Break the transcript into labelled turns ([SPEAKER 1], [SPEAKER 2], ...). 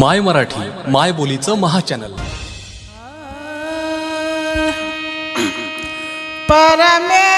[SPEAKER 1] माय मराठी माय बोलीचं महाचॅनल.
[SPEAKER 2] परमे